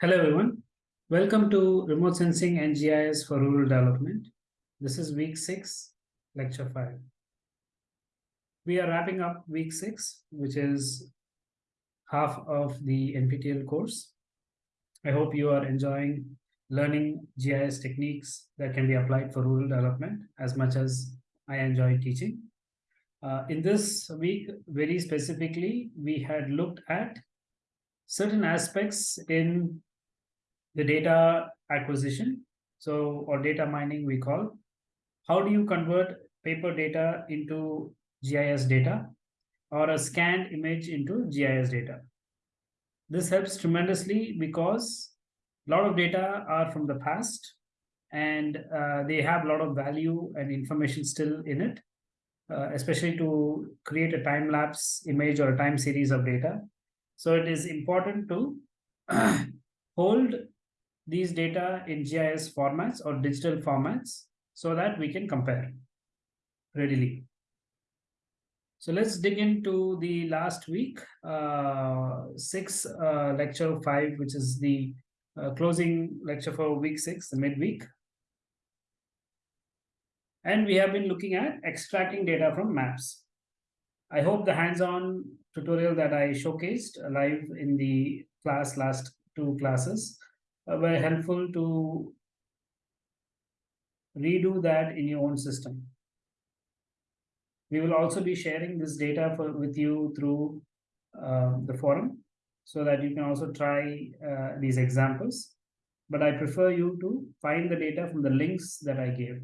Hello everyone. Welcome to Remote Sensing and GIS for Rural Development. This is week six, lecture five. We are wrapping up week six, which is half of the NPTEL course. I hope you are enjoying learning GIS techniques that can be applied for rural development as much as I enjoy teaching. Uh, in this week, very specifically, we had looked at certain aspects in the data acquisition, so or data mining we call. How do you convert paper data into GIS data or a scanned image into GIS data? This helps tremendously because a lot of data are from the past and uh, they have a lot of value and information still in it, uh, especially to create a time lapse image or a time series of data. So it is important to hold these data in GIS formats or digital formats so that we can compare readily. So let's dig into the last week, uh, six, uh, lecture five, which is the uh, closing lecture for week six, the midweek. And we have been looking at extracting data from maps. I hope the hands-on tutorial that I showcased live in the class last two classes uh, were helpful to redo that in your own system. We will also be sharing this data for, with you through uh, the forum so that you can also try uh, these examples. But I prefer you to find the data from the links that I gave.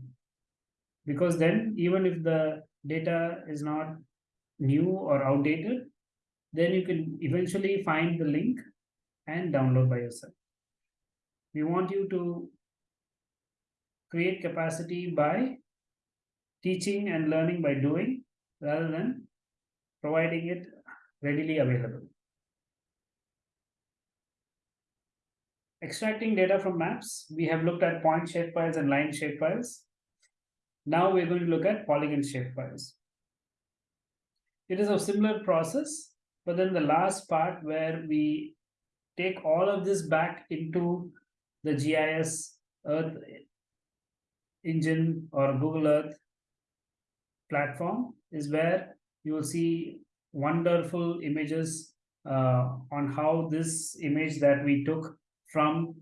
Because then even if the data is not new or outdated, then you can eventually find the link and download by yourself. We want you to create capacity by teaching and learning by doing rather than providing it readily available. Extracting data from maps, we have looked at point shapefiles and line shapefiles. Now we're going to look at polygon shapefiles. It is a similar process, but then the last part where we take all of this back into the GIS Earth engine or Google Earth platform is where you will see wonderful images uh, on how this image that we took from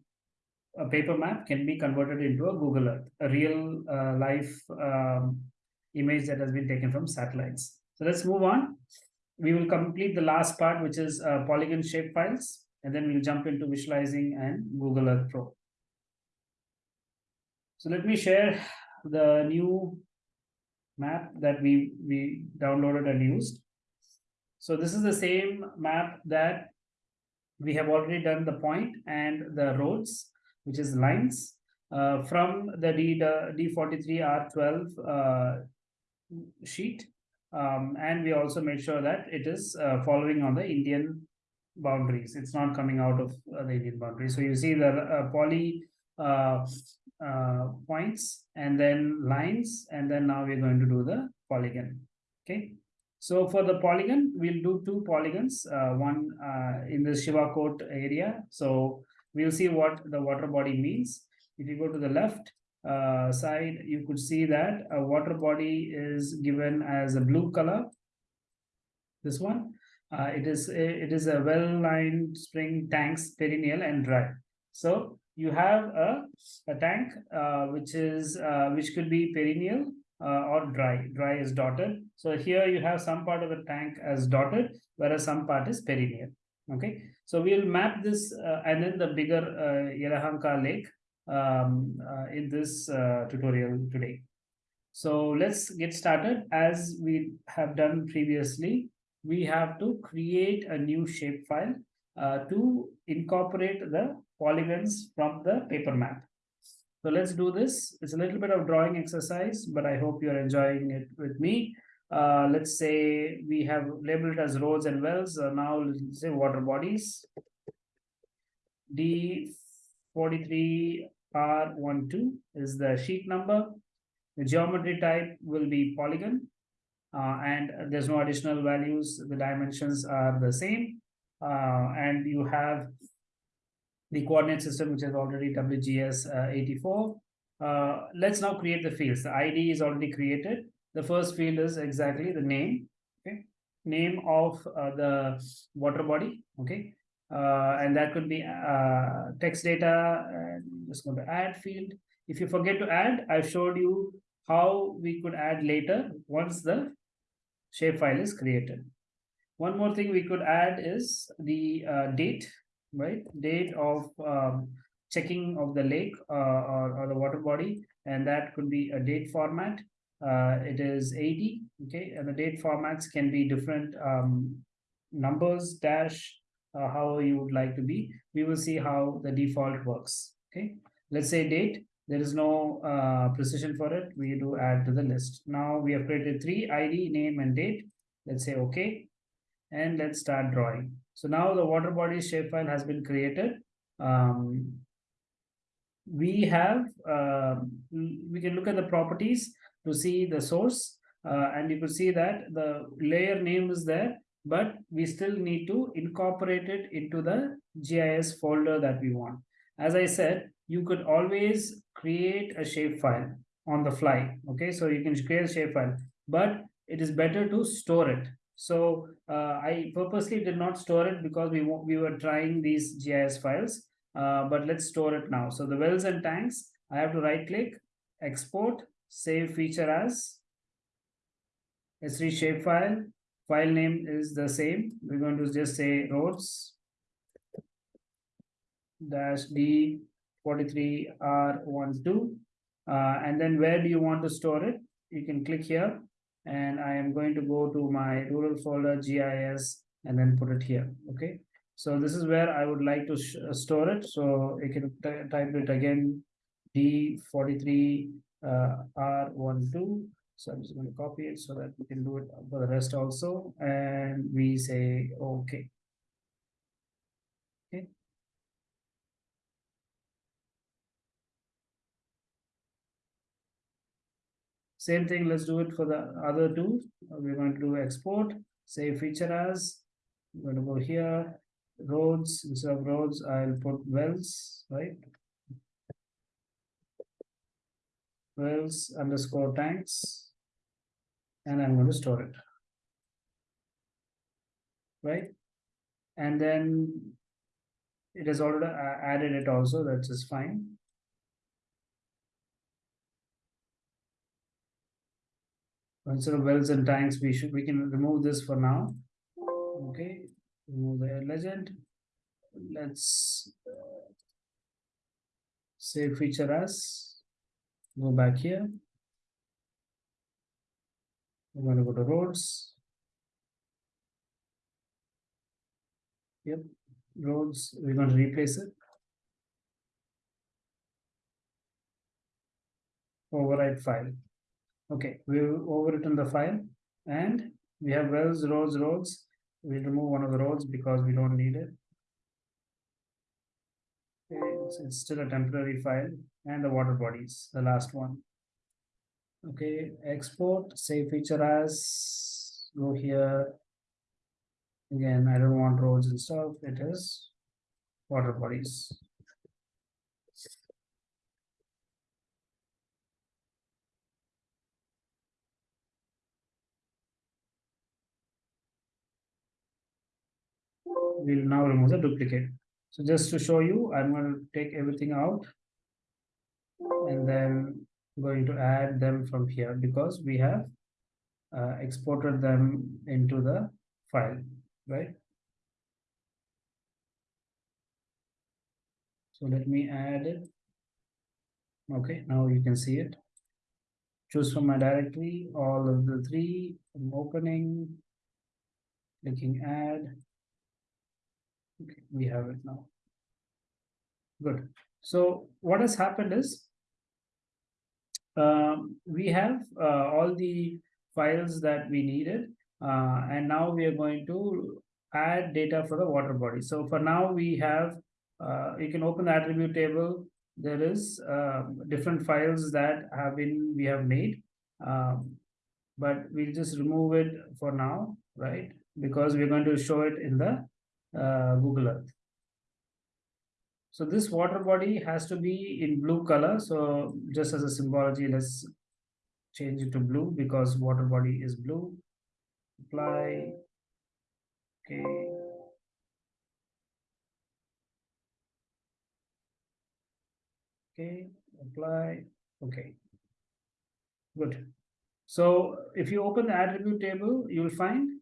a paper map can be converted into a Google Earth, a real uh, life um, image that has been taken from satellites. So let's move on. We will complete the last part, which is uh, polygon shape files, and then we'll jump into visualizing and Google Earth Pro. So let me share the new map that we, we downloaded and used. So this is the same map that we have already done the point and the roads, which is lines, uh, from the D, the D43R12 uh, sheet. Um, and we also made sure that it is uh, following on the Indian boundaries. It's not coming out of uh, the Indian boundary. So you see the uh, poly uh, points and then lines, and then now we're going to do the polygon. Okay. So for the polygon, we'll do two polygons, uh, one uh, in the Shivakote area. So we'll see what the water body means. If you go to the left uh, side, you could see that a water body is given as a blue color. This one, uh, it is a, it is a well-lined spring tanks, perennial and dry. So you have a, a tank uh, which is uh, which could be perennial uh, or dry. Dry is dotted. So here you have some part of the tank as dotted whereas some part is perennial. Okay? So we'll map this uh, and then the bigger uh, Yelahanka lake um, uh, in this uh, tutorial today. So let's get started. As we have done previously we have to create a new shapefile uh, to incorporate the polygons from the paper map. So let's do this. It's a little bit of drawing exercise, but I hope you're enjoying it with me. Uh, let's say we have labeled as roads and wells. Uh, now let's say water bodies. D forty-three R one two is the sheet number. The geometry type will be polygon. Uh, and there's no additional values, the dimensions are the same. Uh, and you have the coordinate system, which is already WGS uh, eighty-four. Uh, let's now create the fields. The ID is already created. The first field is exactly the name, okay? Name of uh, the water body, okay? Uh, and that could be uh, text data, and just going to add field. If you forget to add, I've showed you how we could add later once the shapefile is created. One more thing we could add is the uh, date, right? Date of um, checking of the lake uh, or, or the water body, and that could be a date format. Uh, it is 80, okay, and the date formats can be different um, numbers, dash, uh, how you would like to be. We will see how the default works, okay? Let's say date, there is no uh, precision for it. We do add to the list. Now we have created three ID, name, and date. Let's say okay, and let's start drawing. So now the water body shapefile has been created. Um, we have uh, we can look at the properties to see the source uh, and you can see that the layer name is there but we still need to incorporate it into the GIS folder that we want. As I said, you could always create a shapefile on the fly. Okay, so you can create a shapefile, but it is better to store it. So uh, I purposely did not store it because we we were trying these GIS files uh, but let's store it now. So the wells and tanks, I have to right click, export, save feature as Esri shapefile. File name is the same. We're going to just say roads dash D 43R12. Uh, and then where do you want to store it? You can click here and I am going to go to my rural folder GIS and then put it here. Okay. So this is where I would like to uh, store it. So you can type it again, D43 uh, R12. So I'm just going to copy it so that we can do it for the rest also. And we say, okay. Okay. Same thing, let's do it for the other two. We're going to do export, save feature as, I'm going to go here, roads, instead of roads, I'll put wells, right? Wells underscore tanks. And I'm going to store it. Right? And then it has already uh, added it also, that's just fine. Instead of wells and tanks, we should we can remove this for now. Okay, remove the legend. Let's uh, save feature as go back here. We're going to go to roads. Yep roads we're going to replace it. Override file okay we've overwritten the file and we have wells roads roads We'll remove one of the roads because we don't need it. It's, it's still a temporary file and the water bodies, the last one. Okay, export, save feature as, go here. Again, I don't want roads and stuff, it is water bodies. We'll now remove the duplicate. So just to show you, I'm going to take everything out and then going to add them from here because we have uh, exported them into the file, right? So let me add it. Okay, now you can see it. Choose from my directory, all of the three, I'm opening, clicking add, Okay, we have it now. Good. So what has happened is um, we have uh, all the files that we needed, uh, and now we are going to add data for the water body. So for now we have uh, you can open the attribute table. There is uh, different files that have been we have made, um, but we'll just remove it for now, right? Because we're going to show it in the uh, Google Earth. So this water body has to be in blue color. So just as a symbology, let's change it to blue because water body is blue. Apply. Okay. Okay, apply. Okay. Good. So if you open the attribute table, you will find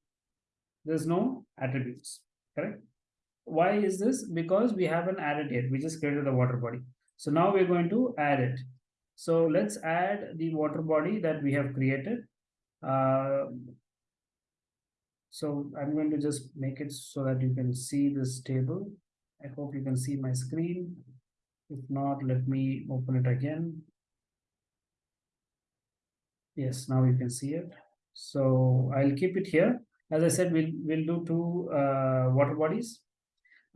there's no attributes, correct? Why is this? Because we haven't added yet. We just created the water body. So now we're going to add it. So let's add the water body that we have created. Uh, so I'm going to just make it so that you can see this table. I hope you can see my screen. If not, let me open it again. Yes, now you can see it. So I'll keep it here. As I said, we'll, we'll do two uh, water bodies.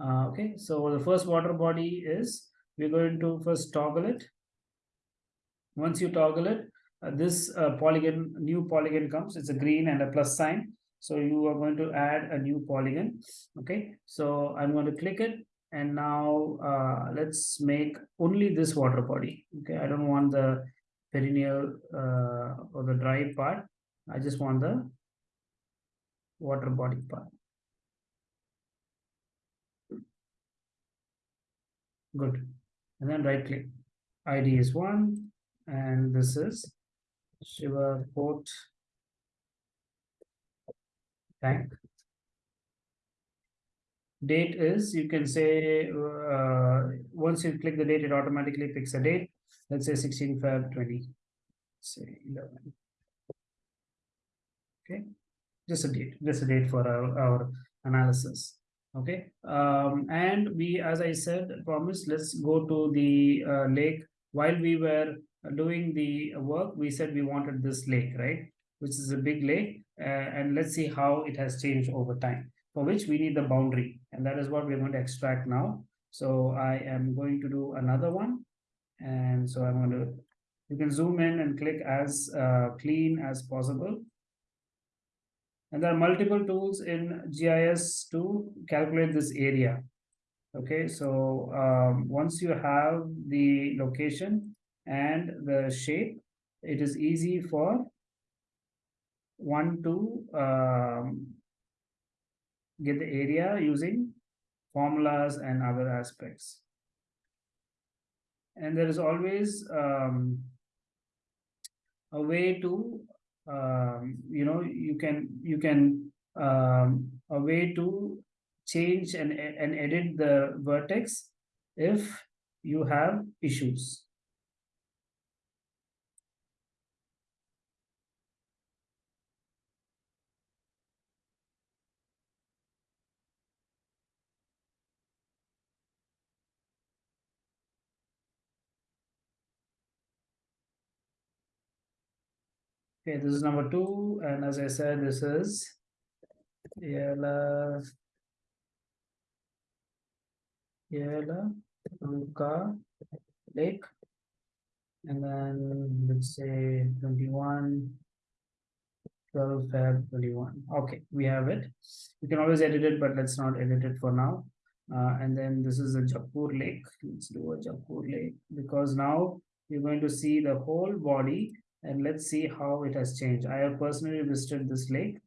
Uh, okay, so the first water body is, we're going to first toggle it. Once you toggle it, uh, this uh, polygon, new polygon comes, it's a green and a plus sign. So you are going to add a new polygon. Okay, so I'm going to click it and now uh, let's make only this water body. Okay, I don't want the perennial uh, or the dry part. I just want the water body part. Good. And then right click. ID is one, and this is Shiva port tank. Date is, you can say, uh, once you click the date, it automatically picks a date. Let's say 16 Feb 20, say 11. Okay, just a date, just a date for our, our analysis. Okay, um, and we, as I said, promise, let's go to the uh, lake. While we were doing the work, we said we wanted this lake, right? Which is a big lake. Uh, and let's see how it has changed over time, for which we need the boundary. And that is what we're going to extract now. So I am going to do another one. And so I'm going to, you can zoom in and click as uh, clean as possible. And there are multiple tools in GIS to calculate this area. Okay, so um, once you have the location and the shape, it is easy for one to um, get the area using formulas and other aspects. And there is always um, a way to um, you know you can you can um, a way to change and and edit the vertex if you have issues Okay, this is number two, and as I said, this is Yela Yela Ruka Lake, and then let's say 21 12 Feb 21. Okay, we have it. You can always edit it, but let's not edit it for now. Uh, and then this is a Jakkur Lake. Let's do a Jakkur Lake because now you're going to see the whole body and let's see how it has changed. I have personally visited this lake,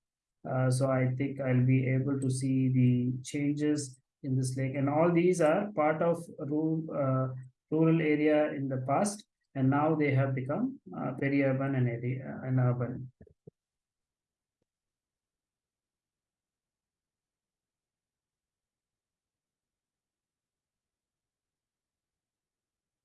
uh, so I think I'll be able to see the changes in this lake. And all these are part of rural, uh, rural area in the past, and now they have become uh, peri-urban and, area, and urban.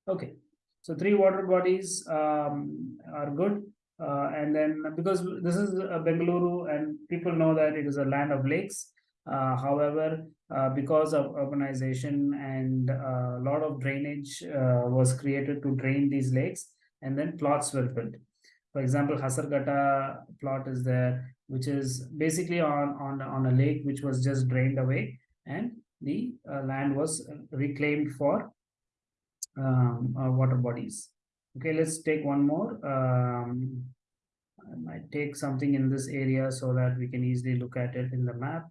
Okay, so three water bodies um, are good. Uh, and then because this is uh, Bengaluru and people know that it is a land of lakes. Uh, however, uh, because of urbanization and a lot of drainage uh, was created to drain these lakes and then plots were built. For example, Hesaraghatta plot is there, which is basically on, on, on a lake which was just drained away and the uh, land was reclaimed for um, uh, water bodies. Okay, let's take one more. Um, I might take something in this area so that we can easily look at it in the map.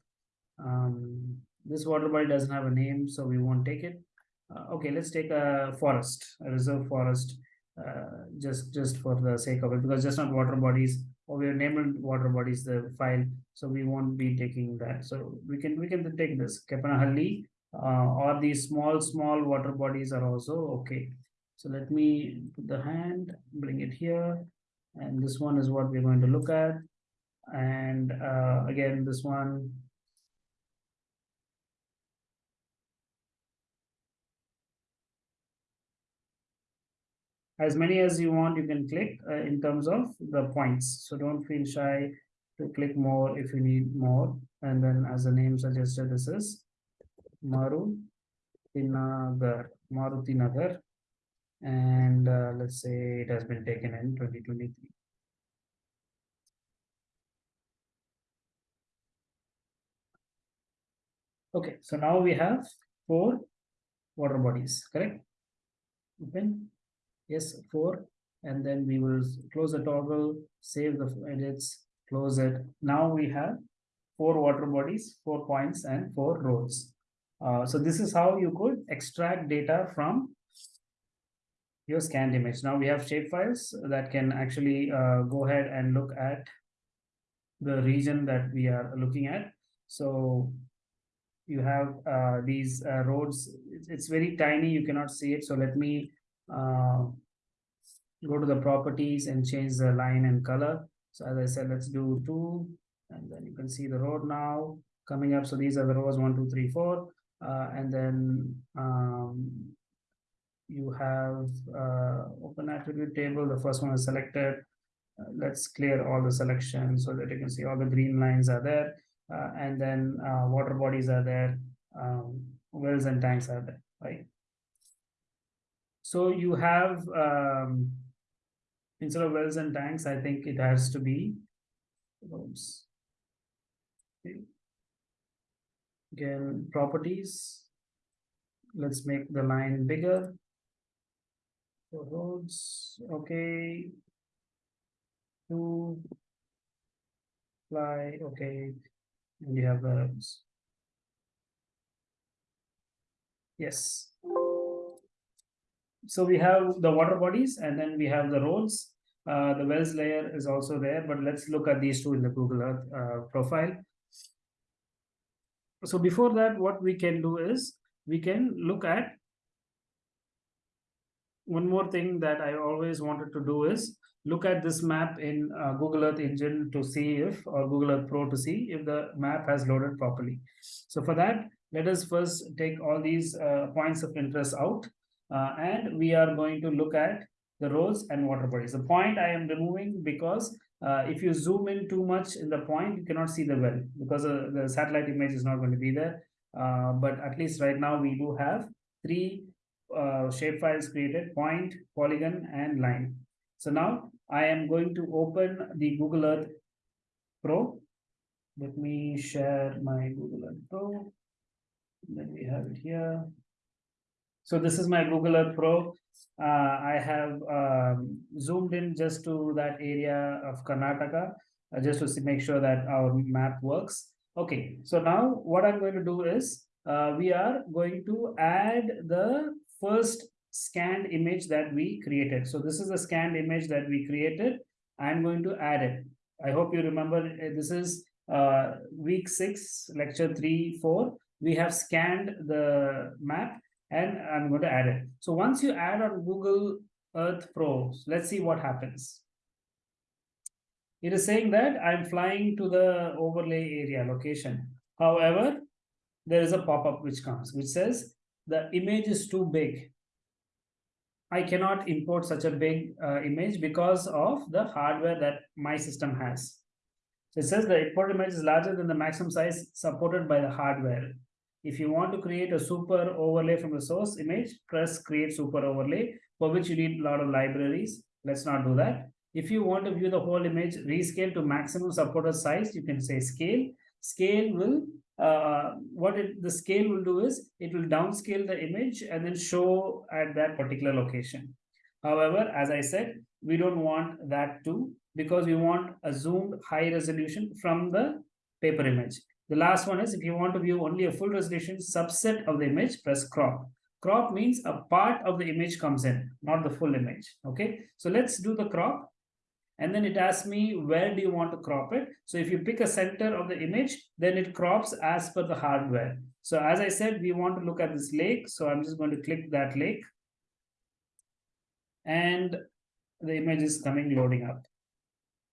Um, this water body doesn't have a name, so we won't take it. Uh, okay, let's take a forest, a reserve forest, uh, just just for the sake of it, because just not water bodies, or we have named water bodies the file, so we won't be taking that. So we can we can take this Keppanahalli, uh, or these small small water bodies are also okay. So let me put the hand, bring it here, and this one is what we're going to look at. And uh, again, this one as many as you want, you can click uh, in terms of the points. So don't feel shy to click more if you need more. And then as the name suggested, this is Maru Tinagar, Maruti Nagar. And uh, let's say it has been taken in 2023. Okay, so now we have four water bodies, correct? Open yes four and then we will close the toggle save the edits close it now we have four water bodies four points and four rows uh, so this is how you could extract data from your scanned image. Now we have shapefiles that can actually uh, go ahead and look at the region that we are looking at. So you have uh, these uh, roads. It's, very tiny. You cannot see it. So let me uh, go to the properties and change the line and color. So as I said, let's do two, and then you can see the road now coming up. So these are the rows one, two, three, four, uh, and then um, you have uh, open attribute table. The first one is selected. Uh, let's clear all the selections so that you can see all the green lines are there, uh, and then uh, water bodies are there, um, wells and tanks are there, right? So you have um, instead of wells and tanks, I think it has to be roads. Okay. Again, properties. Let's make the line bigger. For roads, okay. Two, fly, okay. And you have the. Yes so we have the water bodies and then we have the roads. Uh, the wells layer is also there, but let's look at these two in the Google Earth uh, profile. So before that, what we can do is we can look at one more thing that I always wanted to do is look at this map in uh, Google Earth Engine to see if, or Google Earth Pro to see if the map has loaded properly. So for that, let us first take all these uh, points of interest out uh, and we are going to look at the roads and water bodies. The point I am removing because uh, if you zoom in too much in the point, you cannot see the well because uh, the satellite image is not going to be there. Uh, but at least right now we do have three uh, shapefiles created, point, polygon, and line. So now I am going to open the Google Earth Pro. Let me share my Google Earth Pro. then we have it here. So this is my Google Earth Pro. Uh, I have um, zoomed in just to that area of Karnataka, uh, just to make sure that our map works. Okay, so now what I'm going to do is uh, we are going to add the first scanned image that we created. So this is the scanned image that we created. I'm going to add it. I hope you remember uh, this is uh, week six, lecture three, four. We have scanned the map and I'm going to add it. So once you add on Google Earth Pro, let's see what happens. It is saying that I'm flying to the overlay area location. However, there is a pop-up which comes, which says the image is too big. I cannot import such a big uh, image because of the hardware that my system has. So it says the import image is larger than the maximum size supported by the hardware. If you want to create a super overlay from the source image, press create super overlay, for which you need a lot of libraries. Let's not do that. If you want to view the whole image, rescale to maximum supported size, you can say scale. Scale will uh, what it, the scale will do is it will downscale the image and then show at that particular location. However, as I said, we don't want that too because we want a zoomed high resolution from the paper image. The last one is if you want to view only a full resolution subset of the image, press crop. Crop means a part of the image comes in, not the full image. Okay, so let's do the crop. And then it asks me, where do you want to crop it? So if you pick a center of the image, then it crops as per the hardware. So as I said, we want to look at this lake. So I'm just going to click that lake. And the image is coming loading up.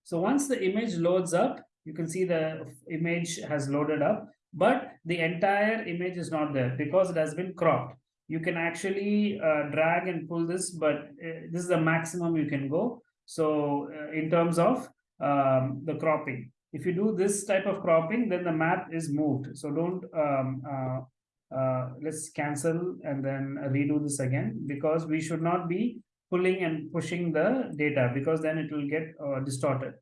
So once the image loads up, you can see the image has loaded up, but the entire image is not there because it has been cropped you can actually uh, drag and pull this, but uh, this is the maximum you can go. So uh, in terms of um, the cropping, if you do this type of cropping, then the map is moved. So don't, um, uh, uh, let's cancel and then redo this again because we should not be pulling and pushing the data because then it will get uh, distorted.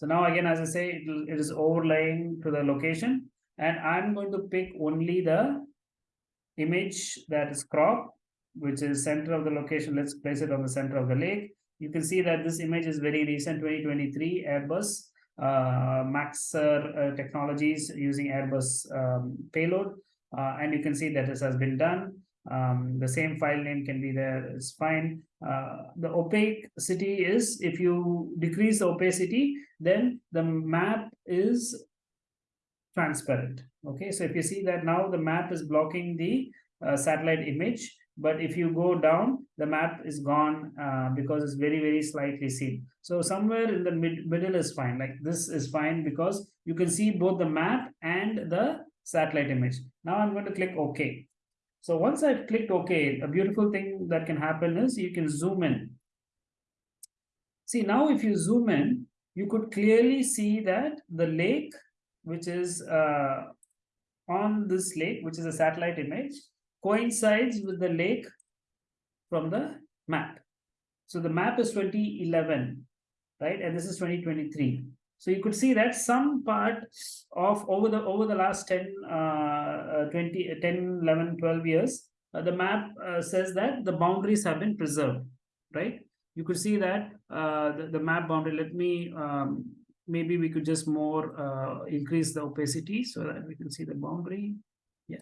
So now again, as I say, it, it is overlaying to the location and I'm going to pick only the image that is cropped, which is center of the location. Let's place it on the center of the lake. You can see that this image is very recent, 2023 Airbus uh, Maxar uh, technologies using Airbus um, payload. Uh, and you can see that this has been done. Um, the same file name can be there, it's fine. Uh, the opacity is, if you decrease the opacity, then the map is transparent. Okay, so if you see that now the map is blocking the uh, satellite image, but if you go down, the map is gone uh, because it's very, very slightly seen. So somewhere in the mid middle is fine. Like this is fine because you can see both the map and the satellite image. Now I'm going to click OK. So once I've clicked OK, a beautiful thing that can happen is you can zoom in. See, now if you zoom in, you could clearly see that the lake which is uh, on this lake, which is a satellite image, coincides with the lake from the map. So the map is 2011, right? And this is 2023. So you could see that some part of over the over the last 10, uh, uh 20, 10, 11, 12 years, uh, the map uh, says that the boundaries have been preserved, right? You could see that uh, the, the map boundary. Let me um, maybe we could just more uh, increase the opacity so that we can see the boundary. Yeah.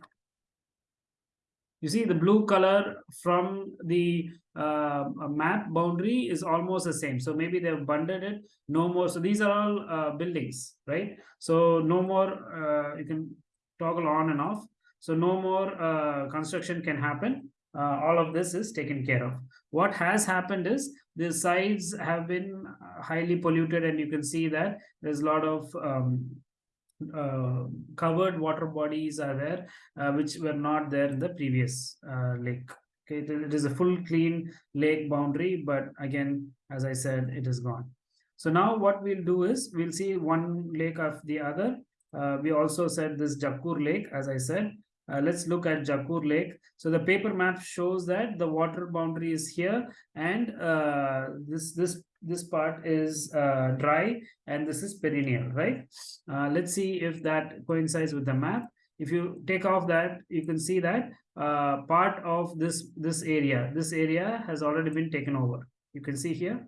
You see the blue color from the uh, map boundary is almost the same. So maybe they've bundled it, no more. So these are all uh, buildings, right? So no more, uh, you can toggle on and off. So no more uh, construction can happen. Uh, all of this is taken care of. What has happened is the sides have been uh, highly polluted and you can see that there's a lot of um, uh, covered water bodies are there uh, which were not there in the previous uh, lake. Okay it is a full clean lake boundary but again as i said it is gone. So now what we'll do is we'll see one lake of the other. Uh, we also said this Jakkur lake as i said. Uh, let's look at Jakkur Lake. So the paper map shows that the water boundary is here and this this this part is uh, dry and this is perennial, right? Uh, let's see if that coincides with the map. If you take off that, you can see that uh, part of this this area, this area has already been taken over. You can see here,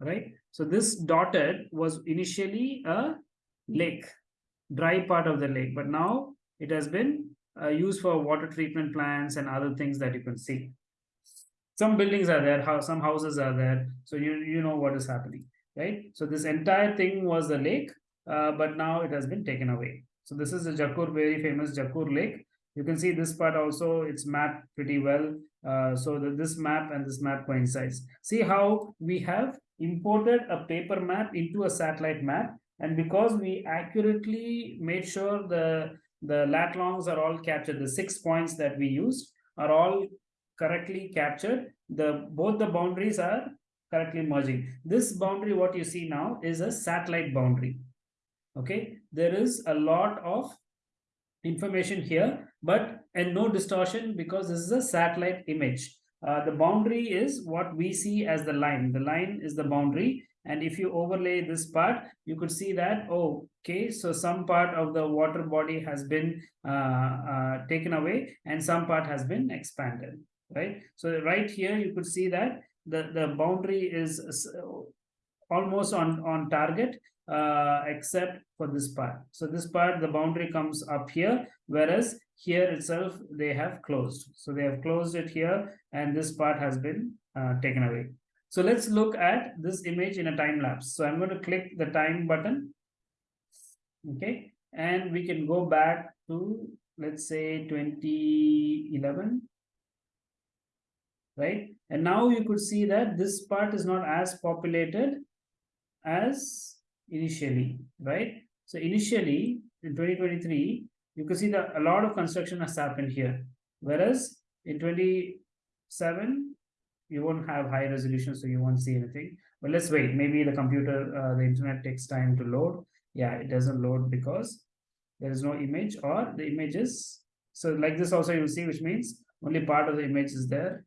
right? So this dotted was initially a lake dry part of the lake, but now it has been uh, used for water treatment plants and other things that you can see. Some buildings are there, how some houses are there, so you you know what is happening, right? So this entire thing was the lake, uh, but now it has been taken away. So this is the Jakkur, very famous Jakkur Lake. You can see this part also, it's mapped pretty well. Uh, so this map and this map coincides. See how we have imported a paper map into a satellite map and because we accurately made sure the, the lat longs are all captured, the six points that we used are all correctly captured, the both the boundaries are correctly merging. This boundary, what you see now, is a satellite boundary. Okay, there is a lot of information here, but and no distortion because this is a satellite image. Uh, the boundary is what we see as the line. The line is the boundary And if you overlay this part, you could see that, oh, okay, so some part of the water body has been uh, uh, taken away and some part has been expanded, right? So right here, you could see that the, the boundary is almost on, on target, uh, except for this part. So this part, the boundary comes up here, whereas here itself, they have closed. So they have closed it here, and this part has been uh, taken away. So let's look at this image in a time lapse. So I'm going to click the time button. Okay, and we can go back to, let's say 2011 right? And now you could see that this part is not as populated as initially, right? So initially in 2023, you could see that a lot of construction has happened here. Whereas in 27, you won't have high resolution, so you won't see anything. But let's wait. Maybe the computer, uh, the internet takes time to load. Yeah, it doesn't load because there is no image or the images. So like this also you'll see, which means only part of the image is there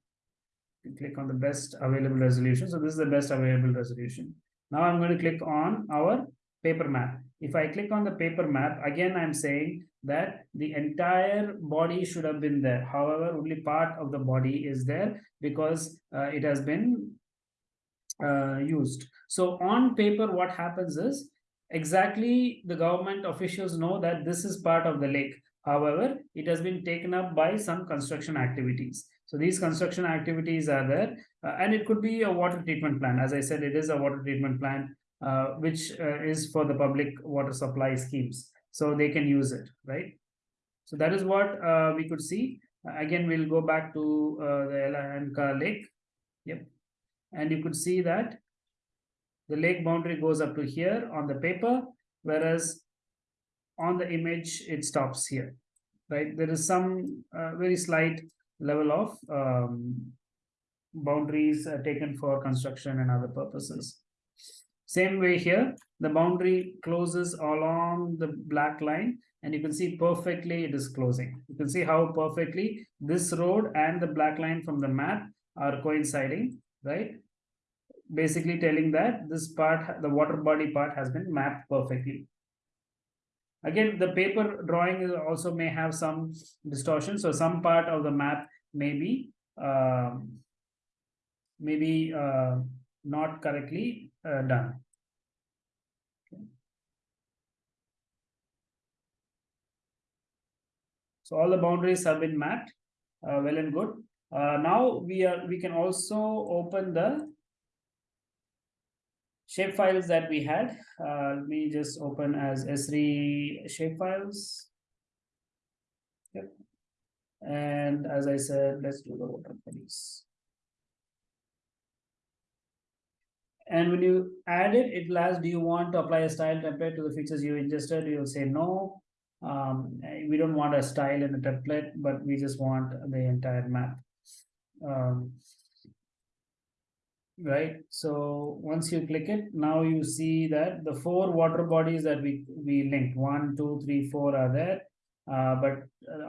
click on the best available resolution. So this is the best available resolution. Now I'm going to click on our paper map. If I click on the paper map, again, I'm saying that the entire body should have been there. However, only part of the body is there because uh, it has been uh, used. So on paper, what happens is exactly the government officials know that this is part of the lake. However, it has been taken up by some construction activities. So these construction activities are there, uh, and it could be a water treatment plant. As I said, it is a water treatment plant, uh, which uh, is for the public water supply schemes. So they can use it, right? So that is what uh, we could see. again, we'll go back to uh, the Yelahanka lake. Yep. And you could see that the lake boundary goes up to here on the paper, whereas on the image, it stops here, right? There is some uh, very slight level of um, boundaries uh, taken for construction and other purposes. Same way here, the boundary closes along the black line and you can see perfectly it is closing. You can see how perfectly this road and the black line from the map are coinciding, right? Basically telling that this part, the water body part has been mapped perfectly. Again, the paper drawing also may have some distortion. So some part of the map may be uh, maybe uh, not correctly uh, done. So all the boundaries have been mapped, uh, well and good. Uh, now we are we can also open the shape files that we had. Uh, let me just open as Esri shape files. Yep. And as I said, let's do the water bodies. And when you add it, it will ask, do you want to apply a style template to the features you ingested? You'll say no. Um, we don't want a style in a template, but we just want the entire map. Um, right? So once you click it now you see that the four water bodies that we we linked one two three four are there. Uh, but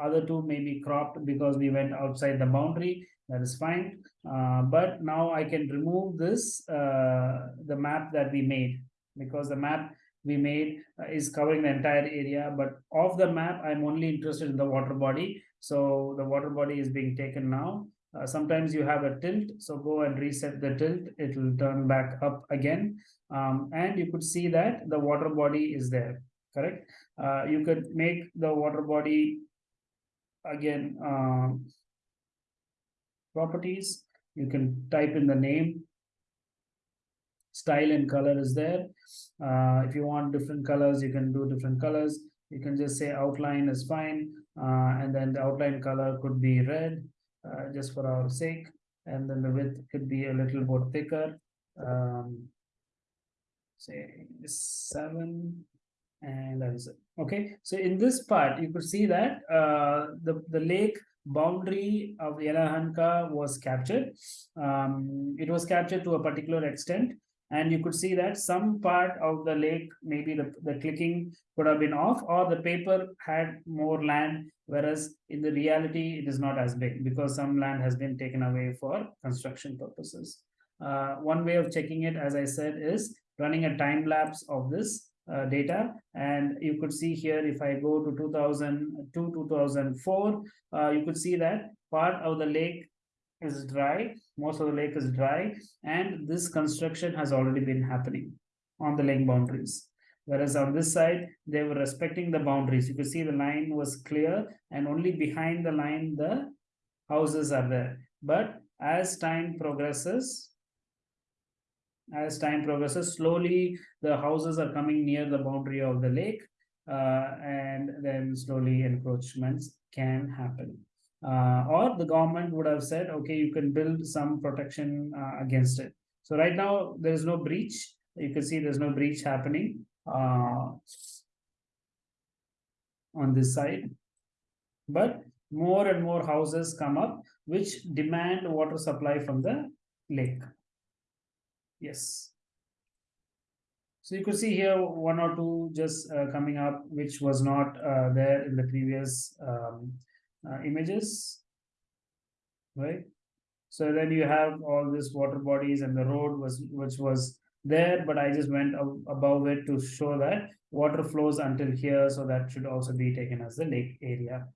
other two may be cropped because we went outside the boundary. That is fine. Uh, but now i can remove this uh, the map that we made because the map we made uh, is covering the entire area. But of the map i'm only interested in the water body. So the water body is being taken now uh, sometimes you have a tilt, so go and reset the tilt. It will turn back up again. Um, and you could see that the water body is there, correct? Uh, you could make the water body again um, properties. You can type in the name. Style and color is there. Uh, if you want different colors, you can do different colors. You can just say outline is fine. Uh, and then the outline color could be red uh, just for our sake. And then the width could be a little more thicker. Um, say seven and that is it. Okay, so in this part, you could see that uh, the, the lake boundary of Yelahanka was captured. Um, it was captured to a particular extent and you could see that some part of the lake maybe the, the clicking could have been off or the paper had more land whereas in the reality it is not as big because some land has been taken away for construction purposes Uh, one way of checking it, as I said, is running a time lapse of this uh, data. And you could see here, if I go to 2002, 2004, uh, you could see that part of the lake is dry, most of the lake is dry, and this construction has already been happening on the lake boundaries. Whereas on this side, they were respecting the boundaries. You could see the line was clear and only behind the line, the houses are there. But as time progresses, as time progresses, slowly the houses are coming near the boundary of the lake uh, and then slowly encroachments can happen. Uh, or the government would have said, okay, you can build some protection uh, against it. So right now there is no breach. You can see there's no breach happening uh, on this side. But more and more houses come up which demand water supply from the lake. Yes. So you could see here one or two just uh, coming up, which was not uh, there in the previous um, uh, images, right? So then you have all these water bodies and the road was which was there, but I just went above it to show that water flows until here, so that should also be taken as the lake area.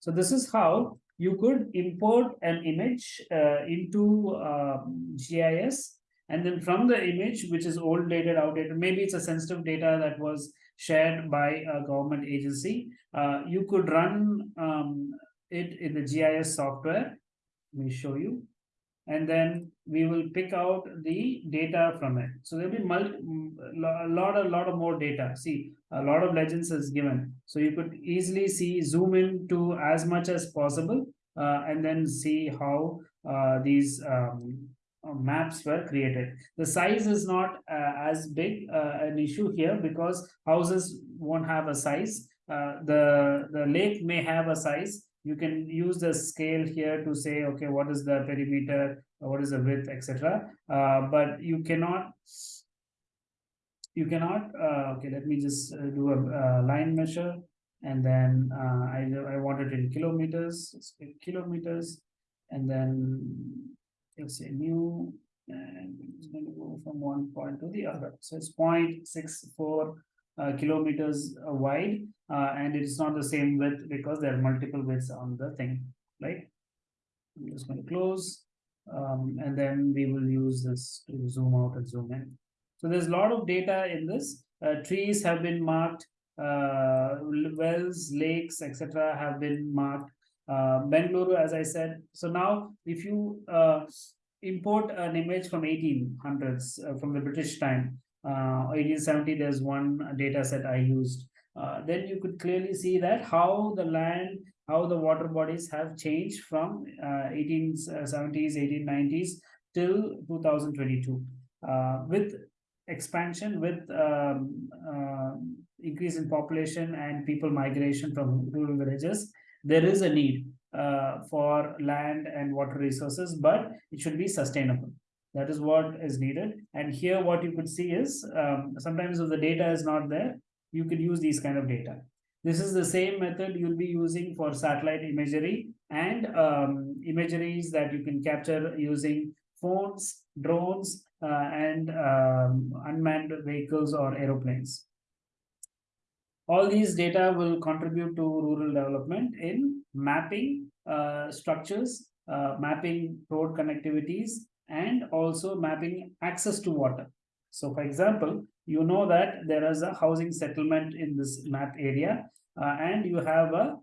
So this is how you could import an image uh, into um, GIS and then from the image, which is old dated, outdated, maybe it's a sensitive data that was shared by a government agency, uh, you could run um, it in the GIS software. Let me show you and then we will pick out the data from it. So there'll be a lot, a lot of more data. See, a lot of legends is given. So you could easily see, zoom in to as much as possible, uh, and then see how uh, these um, maps were created. The size is not uh, as big uh, an issue here because houses won't have a size. Uh, the, the lake may have a size, you can use the scale here to say okay what is the perimeter what is the width etc but you cannot you cannot uh, okay let me just uh, do a line measure and then I, I want it in kilometers kilometers and then let's say new and it's going to go from one point to the other. So it's 0.64 uh, kilometers uh, wide uh, and it is not the same width because there are multiple widths on the thing right? I'm just going to close um, and then we will use this to zoom out and zoom in. So there's a lot of data in this. Uh, trees have been marked uh, wells lakes etc have been marked uh, Bengaluru, as I said. So now, if you uh, import an image from 1800s, uh, from the British time, 1870, uh, there's one data set I used. Uh, then you could clearly see that how the land, how the water bodies have changed from 1870s, 1890s till 2022. Uh, with expansion, with um, uh, increase in population and people migration from rural villages, there is a need uh, for land and water resources, but it should be sustainable. That is what is needed. And here what you could see is um, sometimes if the data is not there, you could use these kind of data. This is the same method you'll be using for satellite imagery and um, imageries that you can capture using phones, drones, uh, and um, unmanned vehicles or aeroplanes. All these data will contribute to rural development in mapping uh, structures, uh, mapping road connectivities, and also mapping access to water. So for example, you know that there is a housing settlement in this map area uh, and you have a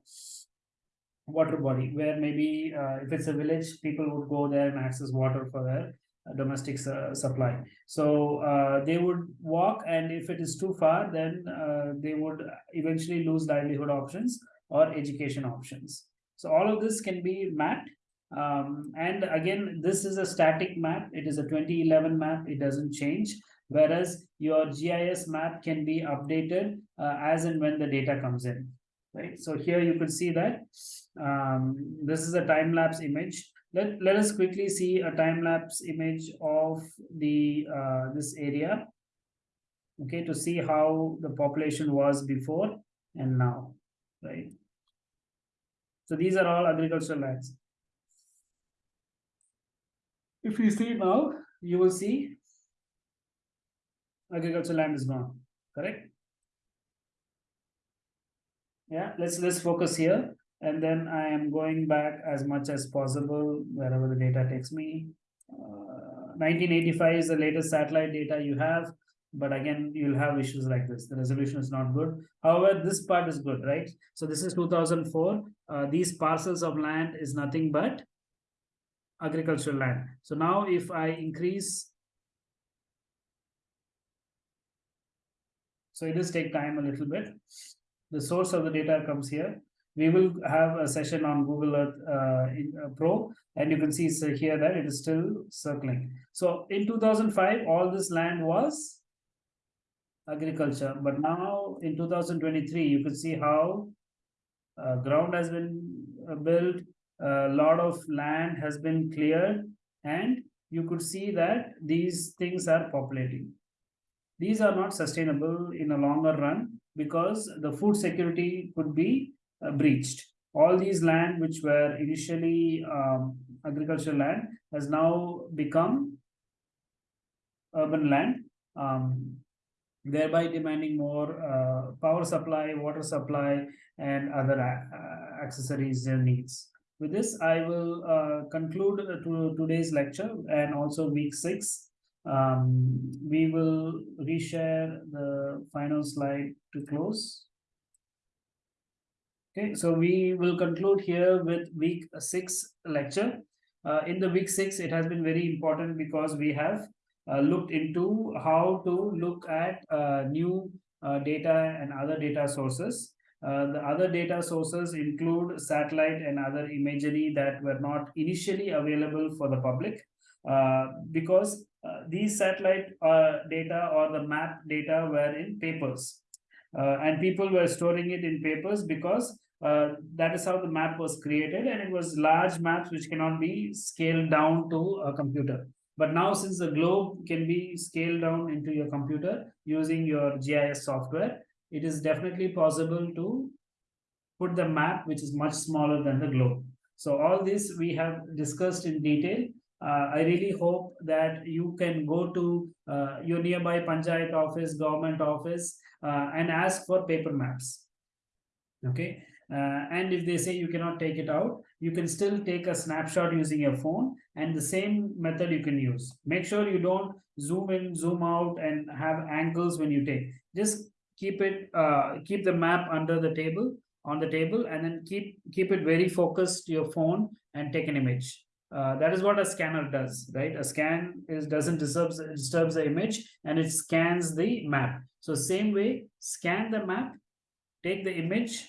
water body where maybe uh, if it's a village, people would go there and access water for their domestic su supply. So uh, they would walk and if it is too far, then uh, they would eventually lose livelihood options or education options. So all of this can be mapped um, and again, this is a static map. It is a 2011 map. It doesn't change. Whereas your GIS map can be updated uh, as and when the data comes in. Right. So here you could see that um, this is a time lapse image. Let, let us quickly see a time lapse image of the uh, this area. Okay, to see how the population was before and now. Right. So these are all agricultural lands if you see now, you will see agricultural land is gone, correct? Yeah, let's let's focus here and then I am going back as much as possible wherever the data takes me. Uh, 1985 is the latest satellite data you have, but again, you'll have issues like this. The resolution is not good. However, this part is good, right? So this is 2004. Uh, these parcels of land is nothing but agricultural land. So now if I increase, so it does take time a little bit. The source of the data comes here. We will have a session on Google Earth uh, in, uh, Pro, and you can see so here that it is still circling. So in 2005, all this land was agriculture, but now in 2023, you can see how uh, ground has been uh, built, a lot of land has been cleared and you could see that these things are populating. These are not sustainable in a longer run because the food security could be uh, breached. All these land which were initially um, agricultural land has now become urban land, um, thereby demanding more uh, power supply, water supply, and other uh, accessories and needs. With this, I will uh, conclude to today's lecture and also week six. Um, we will reshare the final slide to close. Okay, so we will conclude here with week six lecture. Uh, in the week six, it has been very important because we have uh, looked into how to look at uh, new uh, data and other data sources uh, the other data sources include satellite and other imagery that were not initially available for the public uh, because these satellite data or the map data were in papers uh, and people were storing it in papers because that is how the map was created and it was large maps which cannot be scaled down to a computer. But now since the globe can be scaled down into your computer using your GIS software, it is definitely possible to put the map which is much smaller than the globe. So all this we have discussed in detail. Uh, I really hope that you can go to uh, your nearby panchayat office, government office, uh, and ask for paper maps. Okay. Uh, and if they say you cannot take it out, you can still take a snapshot using your phone and the same method you can use. Make sure you don't zoom in, zoom out and have angles when you take. Just keep it uh, keep the map under the table on the table and then keep keep it very focused to your phone and take an image uh, that is what a scanner does right a scan is doesn't disturbs disturbs the image and it scans the map so same way scan the map take the image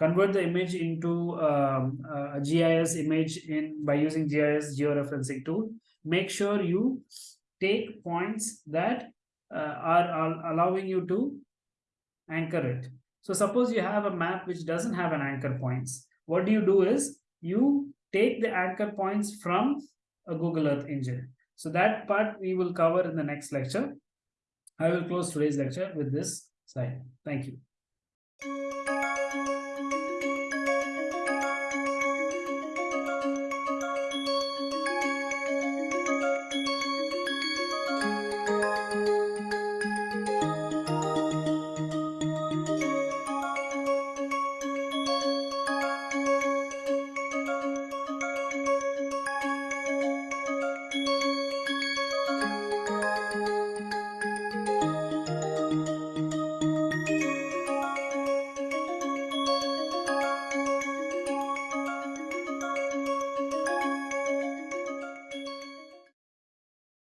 convert the image into um, a gis image in by using gis georeferencing tool make sure you take points that uh, are, are allowing you to anchor it. So suppose you have a map which doesn't have an anchor points. What do you do is you take the anchor points from a Google Earth engine. So that part we will cover in the next lecture. I will close today's lecture with this slide. Thank you.